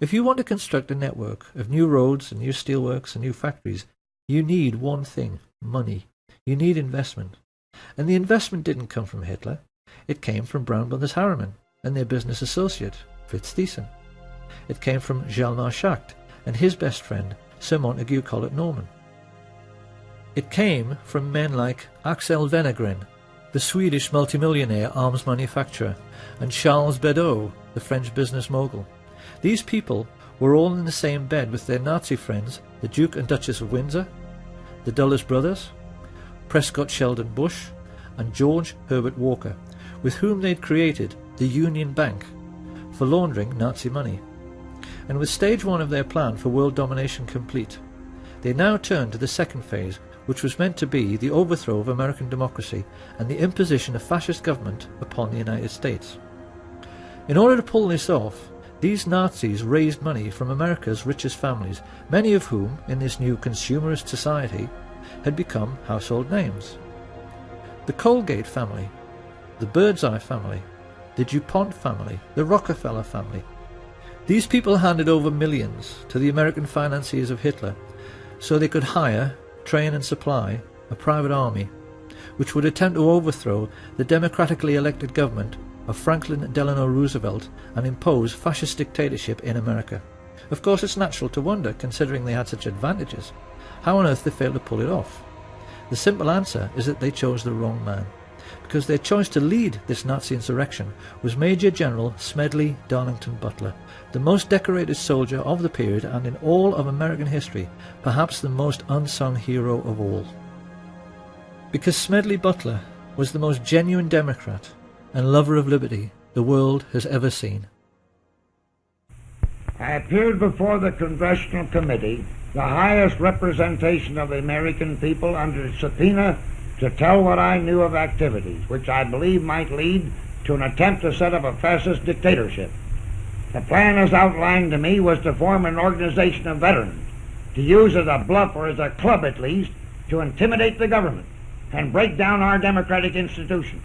If you want to construct a network of new roads and new steelworks and new factories, you need one thing, money. You need investment. And the investment didn't come from Hitler. It came from Brown Brothers Harriman and their business associate, Fritz Thyssen. It came from Hjalmar Schacht and his best friend, Sir Montague Collett Norman. It came from men like Axel Wenner-Gren, the Swedish multimillionaire arms manufacturer, and Charles Bedaux, the French business mogul. These people were all in the same bed with their Nazi friends, the Duke and Duchess of Windsor, the Dulles brothers, Prescott Sheldon Bush, and George Herbert Walker, with whom they'd created the Union Bank for laundering Nazi money. And with stage one of their plan for world domination complete, they now turned to the second phase, which was meant to be the overthrow of American democracy and the imposition of fascist government upon the United States. In order to pull this off, these Nazis raised money from America's richest families, many of whom, in this new consumerist society, had become household names. The Colgate family, the Birdseye family, the DuPont family, the Rockefeller family. These people handed over millions to the American financiers of Hitler so they could hire, train and supply a private army which would attempt to overthrow the democratically elected government of Franklin Delano Roosevelt and impose fascist dictatorship in America. Of course it's natural to wonder, considering they had such advantages, how on earth they failed to pull it off. The simple answer is that they chose the wrong man, because their choice to lead this Nazi insurrection was Major General Smedley Darlington Butler, the most decorated soldier of the period and in all of American history, perhaps the most unsung hero of all. Because Smedley Butler was the most genuine Democrat and lover of liberty the world has ever seen. I appeared before the Congressional Committee, the highest representation of the American people, under subpoena to tell what I knew of activities which I believe might lead to an attempt to set up a fascist dictatorship. The plan as outlined to me was to form an organization of veterans, to use as a bluff or as a club at least, to intimidate the government and break down our democratic institutions.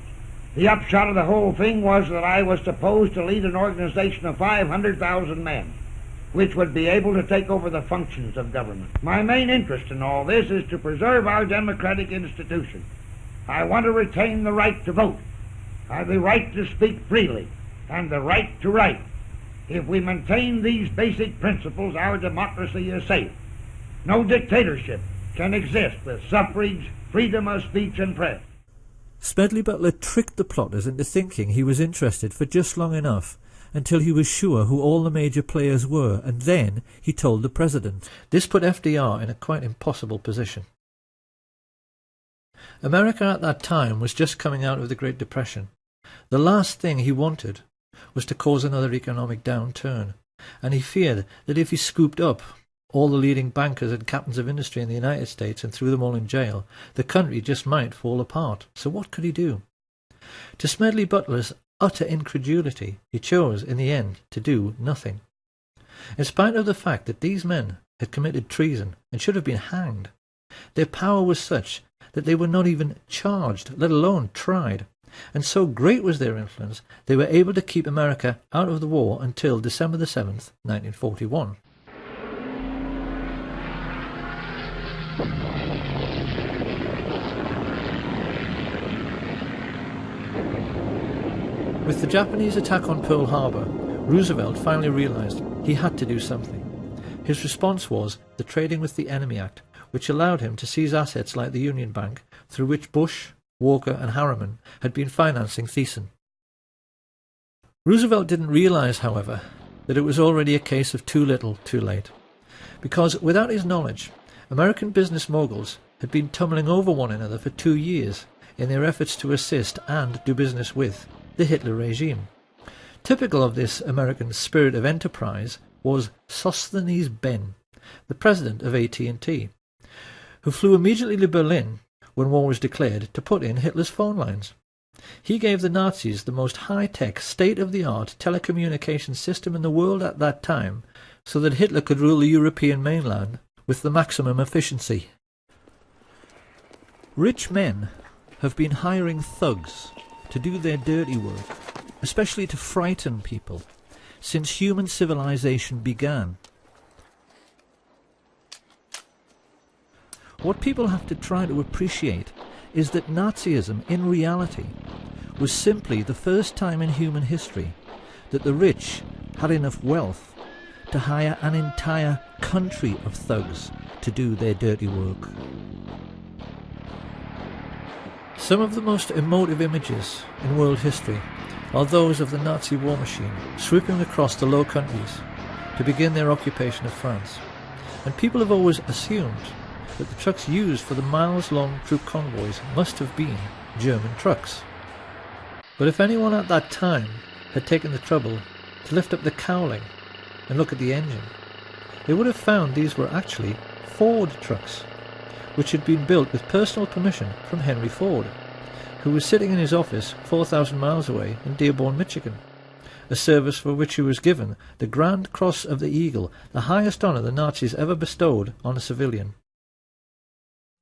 The upshot of the whole thing was that I was supposed to lead an organization of 500,000 men, which would be able to take over the functions of government. My main interest in all this is to preserve our democratic institutions. I want to retain the right to vote, the right to speak freely, and the right to write. If we maintain these basic principles, our democracy is safe. No dictatorship can exist with suffrage, freedom of speech, and press. Smedley Butler tricked the plotters into thinking he was interested for just long enough until he was sure who all the major players were, and then he told the president. This put FDR in a quite impossible position. America at that time was just coming out of the Great Depression. The last thing he wanted was to cause another economic downturn, and he feared that if he scooped up all the leading bankers and captains of industry in the United States and threw them all in jail, the country just might fall apart. So what could he do? To Smedley Butler's utter incredulity, he chose, in the end, to do nothing. In spite of the fact that these men had committed treason and should have been hanged, their power was such that they were not even charged, let alone tried, and so great was their influence they were able to keep America out of the war until December the 7th, 1941. With the Japanese attack on Pearl Harbor, Roosevelt finally realized he had to do something. His response was the Trading with the Enemy Act, which allowed him to seize assets like the Union Bank, through which Bush, Walker and Harriman had been financing Thyssen. Roosevelt didn't realize, however, that it was already a case of too little, too late. Because without his knowledge, American business moguls had been tumbling over one another for two years in their efforts to assist and do business with the Hitler regime. Typical of this American spirit of enterprise was Sosthenes Behn, the president of AT&T, who flew immediately to Berlin when war was declared to put in Hitler's phone lines. He gave the Nazis the most high-tech, state-of-the-art telecommunications system in the world at that time, so that Hitler could rule the European mainland with the maximum efficiency. Rich men have been hiring thugs to do their dirty work, especially to frighten people, since human civilization began. What people have to try to appreciate is that Nazism, in reality, was simply the first time in human history that the rich had enough wealth to hire an entire country of thugs to do their dirty work. Some of the most emotive images in world history are those of the Nazi war machine sweeping across the Low Countries to begin their occupation of France. And people have always assumed that the trucks used for the miles-long troop convoys must have been German trucks. But if anyone at that time had taken the trouble to lift up the cowling and look at the engine, they would have found these were actually Ford trucks, which had been built with personal permission from Henry Ford, who was sitting in his office 4,000 miles away in Dearborn, Michigan, a service for which he was given the Grand Cross of the Eagle, the highest honor the Nazis ever bestowed on a civilian.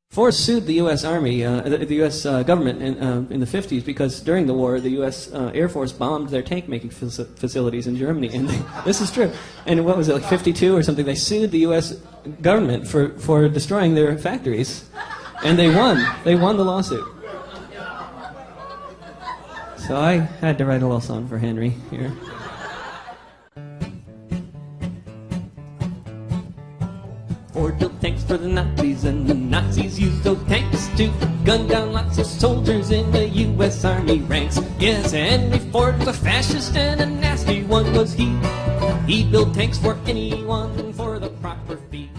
Ford sued the U.S. Army, uh, the, the, U.S. Uh, government in, uh, in, the 50s because during the war, the U.S. Uh, Air Force bombed their tank making facilities in Germany. And they, this is true. And what was it, like 52 or something? They sued the U.S. government for, for destroying their factories. And they won. They won the lawsuit. So I had to write a little song for Henry here. Ford built tanks for the Nazis, and the to gun down lots of soldiers in the U.S. Army ranks. Yes, Henry Ford was a fascist and a nasty one was he. He built tanks for anyone for the proper fee.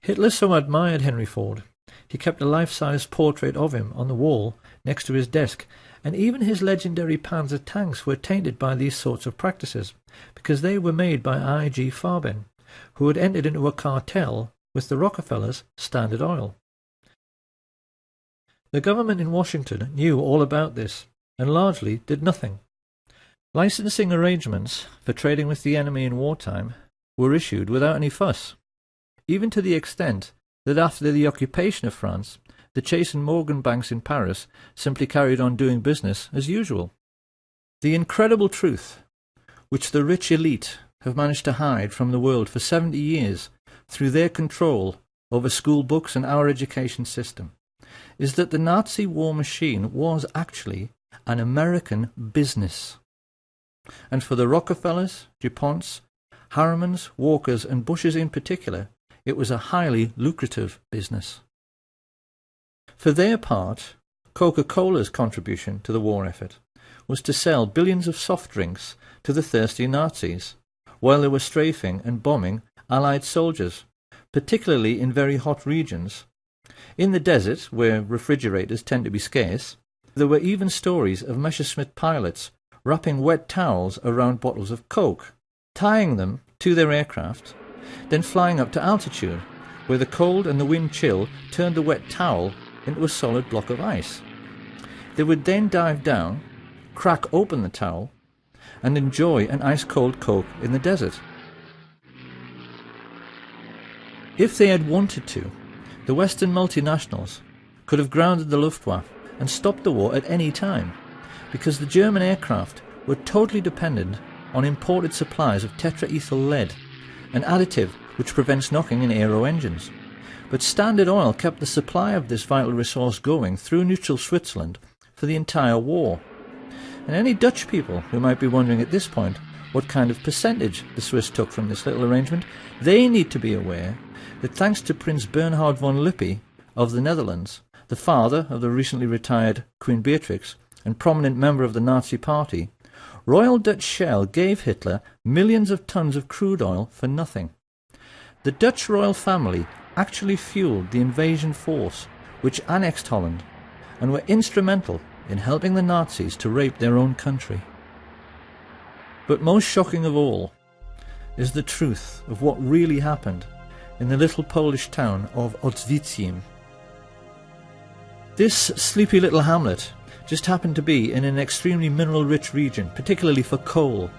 Hitler so admired Henry Ford, he kept a life-size portrait of him on the wall next to his desk, and even his legendary Panzer tanks were tainted by these sorts of practices, because they were made by I.G. Farben, who had entered into a cartel with the Rockefellers Standard Oil. The government in Washington knew all about this and largely did nothing. Licensing arrangements for trading with the enemy in wartime were issued without any fuss, even to the extent that after the occupation of France, the Chase and Morgan banks in Paris simply carried on doing business as usual. The incredible truth, which the rich elite have managed to hide from the world for 70 years through their control over school books and our education system, is that the Nazi war machine was actually an American business. And for the Rockefellers, DuPonts, Harrimans, Walkers, and Bushes in particular, it was a highly lucrative business. For their part, Coca-Cola's contribution to the war effort was to sell billions of soft drinks to the thirsty Nazis while they were strafing and bombing Allied soldiers, particularly in very hot regions. In the desert, where refrigerators tend to be scarce, there were even stories of Messerschmitt pilots wrapping wet towels around bottles of Coke, tying them to their aircraft, then flying up to altitude, where the cold and the wind chill turned the wet towel into a solid block of ice. They would then dive down, crack open the towel, and enjoy an ice-cold Coke in the desert. If they had wanted to, the Western multinationals could have grounded the Luftwaffe and stopped the war at any time, because the German aircraft were totally dependent on imported supplies of tetraethyl lead, an additive which prevents knocking in aero engines. But Standard Oil kept the supply of this vital resource going through neutral Switzerland for the entire war. And any Dutch people who might be wondering at this point what kind of percentage the Swiss took from this little arrangement, they need to be aware that thanks to Prince Bernhard von Lippe of the Netherlands, the father of the recently retired Queen Beatrix and prominent member of the Nazi Party, Royal Dutch Shell gave Hitler millions of tons of crude oil for nothing. The Dutch royal family actually fueled the invasion force which annexed Holland and were instrumental in helping the Nazis to rape their own country. But most shocking of all is the truth of what really happened in the little Polish town of Oświęcim. This sleepy little hamlet just happened to be in an extremely mineral-rich region, particularly for coal,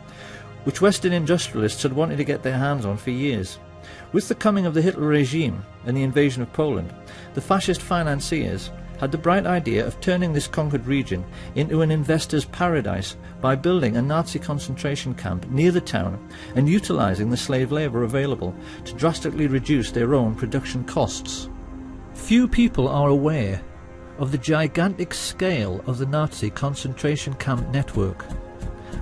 which Western industrialists had wanted to get their hands on for years. With the coming of the Hitler regime and the invasion of Poland, the fascist financiers had the bright idea of turning this conquered region into an investor's paradise by building a Nazi concentration camp near the town and utilizing the slave labor available to drastically reduce their own production costs. Few people are aware of the gigantic scale of the Nazi concentration camp network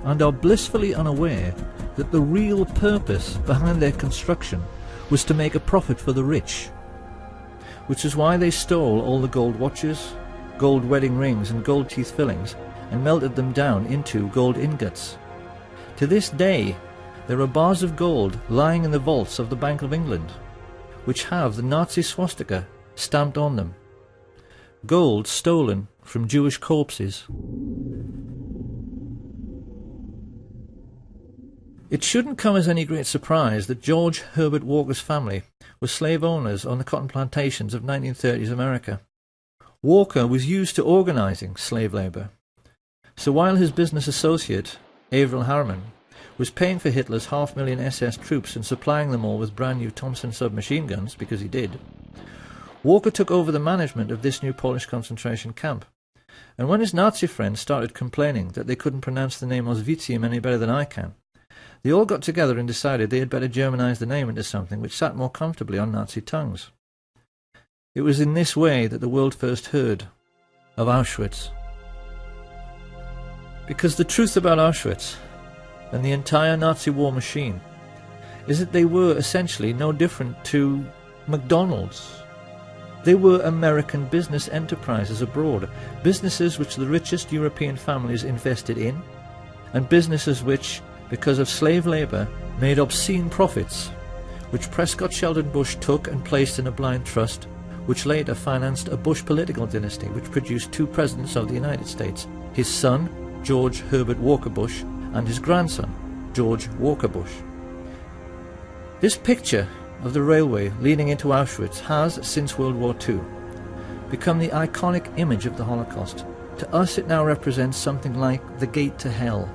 and are blissfully unaware that the real purpose behind their construction was to make a profit for the rich, which is why they stole all the gold watches, gold wedding rings and gold teeth fillings and melted them down into gold ingots. To this day, there are bars of gold lying in the vaults of the Bank of England, which have the Nazi swastika stamped on them. Gold stolen from Jewish corpses. It shouldn't come as any great surprise that George Herbert Walker's family were slave owners on the cotton plantations of 1930s America. Walker was used to organizing slave labor. So while his business associate, Averell Harriman, was paying for Hitler's half million SS troops and supplying them all with brand new Thompson submachine guns, because he did, Walker took over the management of this new Polish concentration camp. And when his Nazi friends started complaining that they couldn't pronounce the name Oświęcim any better than I can, they all got together and decided they had better Germanize the name into something which sat more comfortably on Nazi tongues. It was in this way that the world first heard of Auschwitz. Because the truth about Auschwitz and the entire Nazi war machine is that they were essentially no different to McDonald's. They were American business enterprises abroad, businesses which the richest European families invested in, and businesses which because of slave labour, made obscene profits, which Prescott Sheldon Bush took and placed in a blind trust, which later financed a Bush political dynasty which produced two presidents of the United States, his son, George Herbert Walker Bush, and his grandson, George Walker Bush. This picture of the railway leading into Auschwitz has, since World War II, become the iconic image of the Holocaust. To us it now represents something like the gate to hell,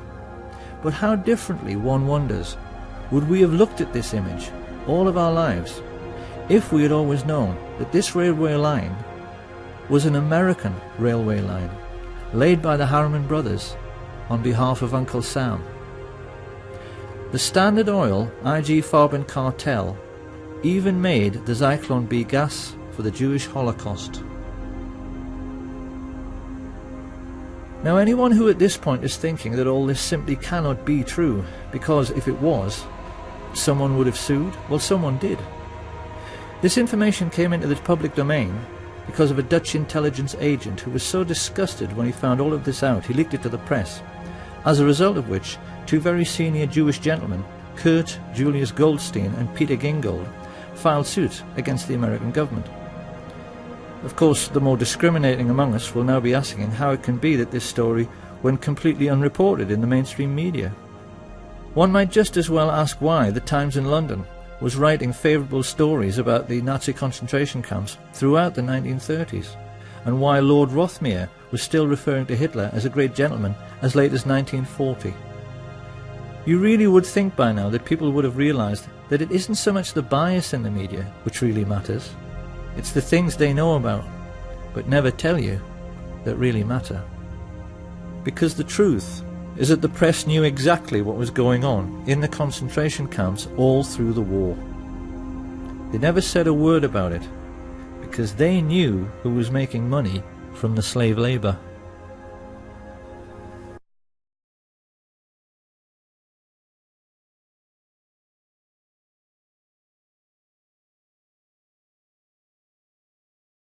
but how differently, one wonders, would we have looked at this image all of our lives if we had always known that this railway line was an American railway line laid by the Harriman brothers on behalf of Uncle Sam. The Standard Oil IG Farben cartel even made the Zyklon B gas for the Jewish Holocaust. Now anyone who at this point is thinking that all this simply cannot be true, because if it was, someone would have sued, well someone did. This information came into the public domain because of a Dutch intelligence agent who was so disgusted when he found all of this out he leaked it to the press, as a result of which two very senior Jewish gentlemen, Kurt Julius Goldstein and Peter Gingold, filed suit against the American government. Of course, the more discriminating among us will now be asking how it can be that this story went completely unreported in the mainstream media. One might just as well ask why the Times in London was writing favourable stories about the Nazi concentration camps throughout the 1930s, and why Lord Rothermere was still referring to Hitler as a great gentleman as late as 1940. You really would think by now that people would have realised that it isn't so much the bias in the media which really matters, it's the things they know about, but never tell you, that really matter. Because the truth is that the press knew exactly what was going on in the concentration camps all through the war. They never said a word about it, because they knew who was making money from the slave labour.